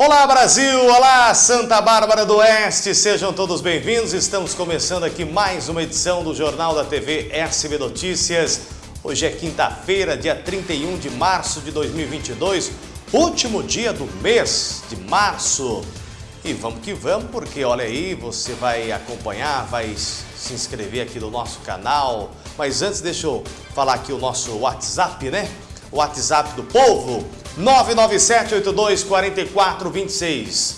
Olá Brasil, olá Santa Bárbara do Oeste, sejam todos bem-vindos. Estamos começando aqui mais uma edição do Jornal da TV SB Notícias. Hoje é quinta-feira, dia 31 de março de 2022, último dia do mês de março. E vamos que vamos, porque olha aí, você vai acompanhar, vai se inscrever aqui no nosso canal. Mas antes, deixa eu falar aqui o nosso WhatsApp, né? O WhatsApp do povo, 997824426.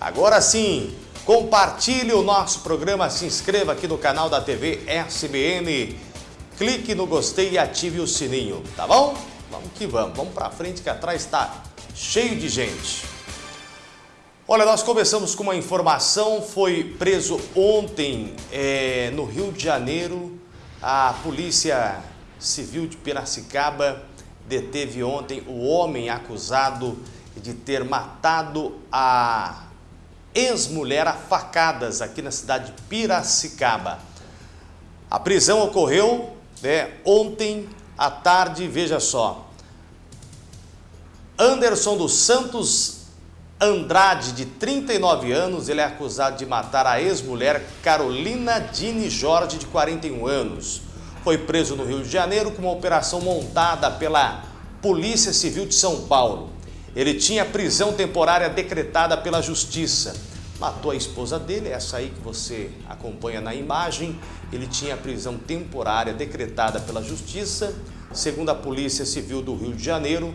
Agora sim, compartilhe o nosso programa, se inscreva aqui no canal da TV SBN, clique no gostei e ative o sininho, tá bom? Vamos que vamos, vamos pra frente que atrás está cheio de gente. Olha, nós começamos com uma informação, foi preso ontem é, no Rio de Janeiro, a Polícia Civil de Piracicaba deteve ontem o homem acusado de ter matado a ex-mulher a facadas aqui na cidade de Piracicaba. A prisão ocorreu né, ontem à tarde, veja só. Anderson dos Santos Andrade, de 39 anos, ele é acusado de matar a ex-mulher Carolina Dini Jorge, de 41 anos. Foi preso no Rio de Janeiro com uma operação montada pela Polícia Civil de São Paulo. Ele tinha prisão temporária decretada pela Justiça. Matou a esposa dele, essa aí que você acompanha na imagem. Ele tinha prisão temporária decretada pela Justiça. Segundo a Polícia Civil do Rio de Janeiro,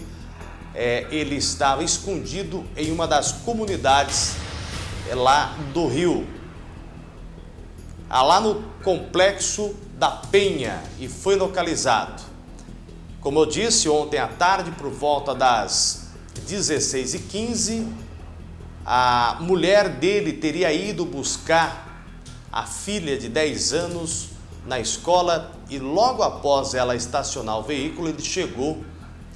é, ele estava escondido em uma das comunidades é, lá do Rio, ah, lá no complexo da Penha e foi localizado. Como eu disse, ontem à tarde, por volta das 16h15, a mulher dele teria ido buscar a filha de 10 anos na escola e logo após ela estacionar o veículo, ele chegou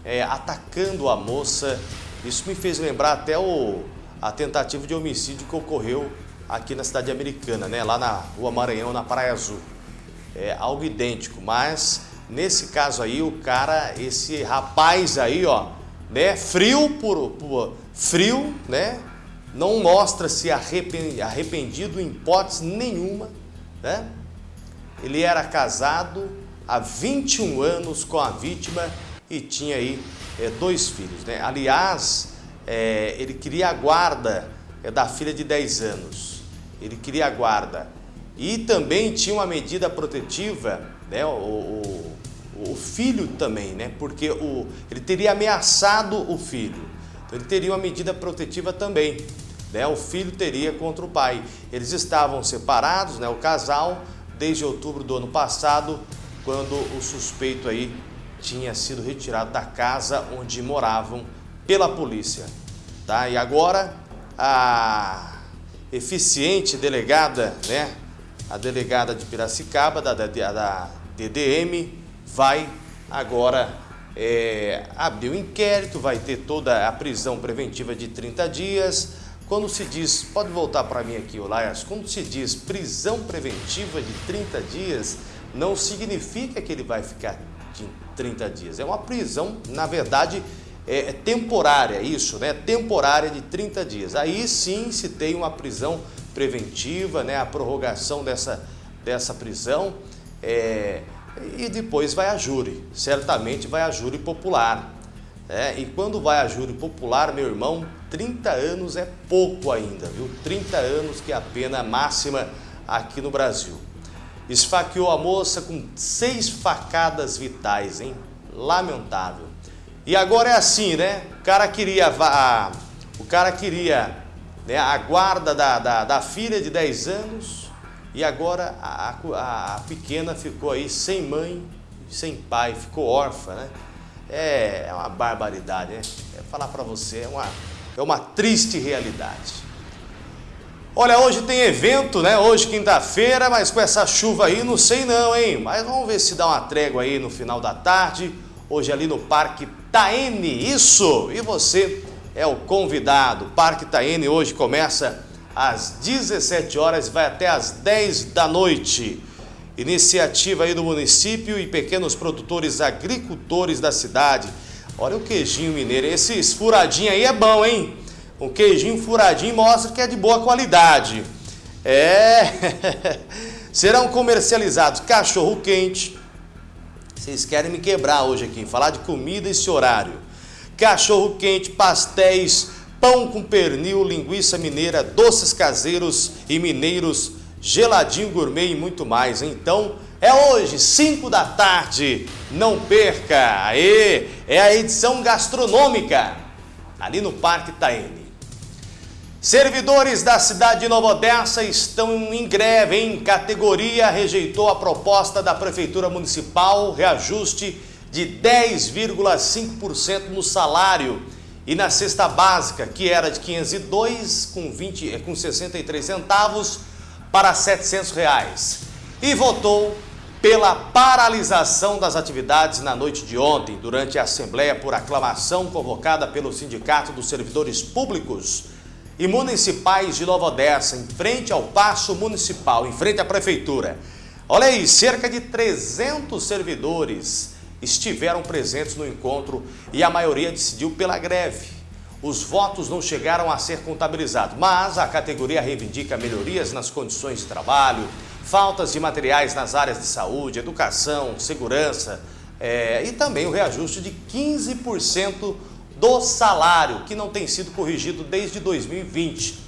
é, atacando a moça. Isso me fez lembrar até o, a tentativa de homicídio que ocorreu aqui na cidade americana, né? lá na Rua Maranhão, na Praia Azul. É algo idêntico, mas nesse caso aí, o cara, esse rapaz aí, ó, né, frio por, por frio, né, não mostra-se arrependido em hipótese nenhuma, né? Ele era casado há 21 anos com a vítima e tinha aí é, dois filhos. Né? Aliás, é, ele queria a guarda é, da filha de 10 anos. Ele queria a guarda. E também tinha uma medida protetiva, né? o, o, o filho também, né? porque o, ele teria ameaçado o filho. Então ele teria uma medida protetiva também. Né? O filho teria contra o pai. Eles estavam separados, né? o casal, desde outubro do ano passado, quando o suspeito aí tinha sido retirado da casa onde moravam pela polícia. Tá? E agora a eficiente delegada, né, a delegada de Piracicaba, da, da, da DDM, vai agora é, abrir o um inquérito, vai ter toda a prisão preventiva de 30 dias. Quando se diz, pode voltar para mim aqui, Olaias, quando se diz prisão preventiva de 30 dias, não significa que ele vai ficar de 30 dias. É uma prisão, na verdade, é, é temporária, isso, né? Temporária de 30 dias. Aí sim se tem uma prisão preventiva, né? A prorrogação dessa, dessa prisão. É, e depois vai a júri, certamente vai a júri popular. É, e quando vai a júri popular, meu irmão, 30 anos é pouco ainda, viu? 30 anos que é a pena máxima aqui no Brasil. Esfaqueou a moça com seis facadas vitais, hein? Lamentável. E agora é assim, né? O cara queria a, o cara queria né, a guarda da, da, da, filha de 10 anos e agora a, a, a pequena ficou aí sem mãe, sem pai, ficou órfã, né? É, é uma barbaridade, né? É falar para você, é uma, é uma triste realidade. Olha, hoje tem evento, né? Hoje quinta-feira, mas com essa chuva aí, não sei não, hein? Mas vamos ver se dá uma trégua aí no final da tarde. Hoje ali no Parque Taene, isso! E você é o convidado. O Parque Taene hoje começa às 17 horas e vai até às 10 da noite. Iniciativa aí do município e pequenos produtores agricultores da cidade. Olha o queijinho mineiro, esse furadinho aí é bom, hein? um queijinho furadinho mostra que é de boa qualidade. É, serão comercializados cachorro quente. Vocês querem me quebrar hoje aqui, falar de comida esse horário. Cachorro quente, pastéis, pão com pernil, linguiça mineira, doces caseiros e mineiros, geladinho gourmet e muito mais. Então, é hoje, 5 da tarde. Não perca! Aê! É a edição gastronômica ali no Parque Taene. Servidores da cidade de Nova Odessa estão em greve, em categoria rejeitou a proposta da Prefeitura Municipal, reajuste de 10,5% no salário e na cesta básica, que era de 502 com, 20, com 63 centavos para 700 reais. E votou pela paralisação das atividades na noite de ontem, durante a Assembleia por aclamação convocada pelo Sindicato dos Servidores Públicos e Municipais de Nova Odessa, em frente ao Paço Municipal, em frente à Prefeitura. Olha aí, cerca de 300 servidores estiveram presentes no encontro e a maioria decidiu pela greve. Os votos não chegaram a ser contabilizados, mas a categoria reivindica melhorias nas condições de trabalho, faltas de materiais nas áreas de saúde, educação, segurança é, e também o reajuste de 15% do salário, que não tem sido corrigido desde 2020.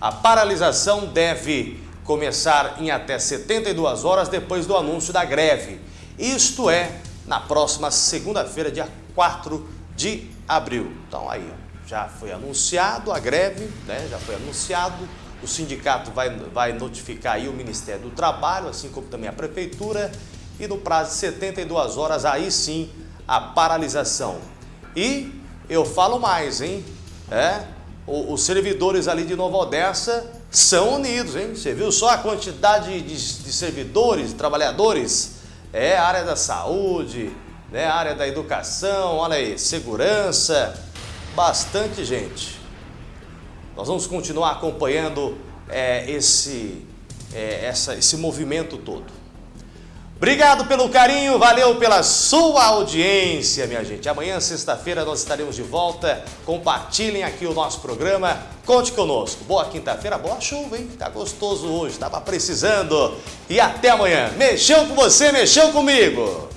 A paralisação deve começar em até 72 horas depois do anúncio da greve. Isto é, na próxima segunda-feira, dia 4 de abril. Então aí, já foi anunciado a greve, né? já foi anunciado o sindicato vai, vai notificar aí o Ministério do Trabalho, assim como também a Prefeitura, e no prazo de 72 horas, aí sim, a paralisação. E eu falo mais, hein? É, os servidores ali de Nova Odessa são unidos, hein? Você viu só a quantidade de, de servidores, de trabalhadores? É, área da saúde, né? área da educação, olha aí, segurança, bastante gente. Nós vamos continuar acompanhando é, esse, é, essa, esse movimento todo. Obrigado pelo carinho, valeu pela sua audiência, minha gente. Amanhã, sexta-feira, nós estaremos de volta. Compartilhem aqui o nosso programa. Conte conosco. Boa quinta-feira, boa chuva, hein? Tá gostoso hoje, tava precisando. E até amanhã. Mexeu com você, mexeu comigo.